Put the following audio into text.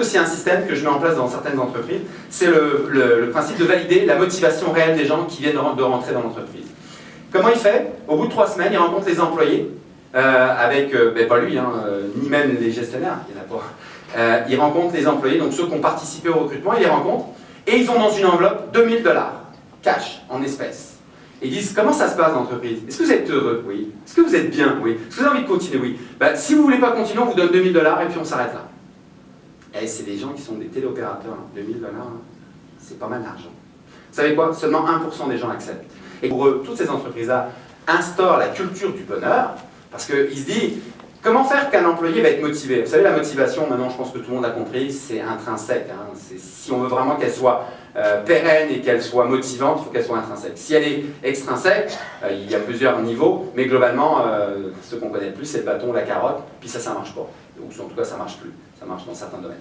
aussi un système que je mets en place dans certaines entreprises, c'est le, principe de valider la motivation réelle des gens qui viennent de rentrer dans l'entreprise. Comment il fait? Au bout de trois semaines, il rencontre les employés, euh, avec, euh, ben, pas lui, hein, euh, ni même les gestionnaires, il y en a pas. il rencontre les employés, donc ceux qui ont participé au recrutement, il les rencontre, et ils ont dans une enveloppe 2000 dollars, cash, en espèces. Ils disent, comment ça se passe l'entreprise? Est-ce que vous êtes heureux? Oui. Est-ce que vous êtes bien? Oui. Est-ce que vous avez envie de continuer? Oui. Ben, si vous ne voulez pas continuer, on vous donne 2000 dollars et puis on s'arrête là. Et c'est des gens qui sont des téléopérateurs. 2000 dollars, hein. c'est pas mal d'argent. Vous savez quoi? Seulement 1% des gens acceptent. Et pour eux, toutes ces entreprises-là instaurent la culture du bonheur, parce qu'ils se disent, comment faire qu'un employé va être motivé? Vous savez, la motivation, maintenant je pense que tout le monde a compris, c'est intrinsèque. Hein. Si on veut vraiment qu'elle soit euh, pérenne et qu'elle soit motivante, il faut qu'elle soit intrinsèque. Si elle est extrinsèque, euh, il y a plusieurs niveaux, mais globalement, euh, ce qu'on connaît le plus, c'est le bâton, la carotte, puis ça, ça marche pas. Donc en tout cas, ça marche plus. Ça marche dans certains domaines.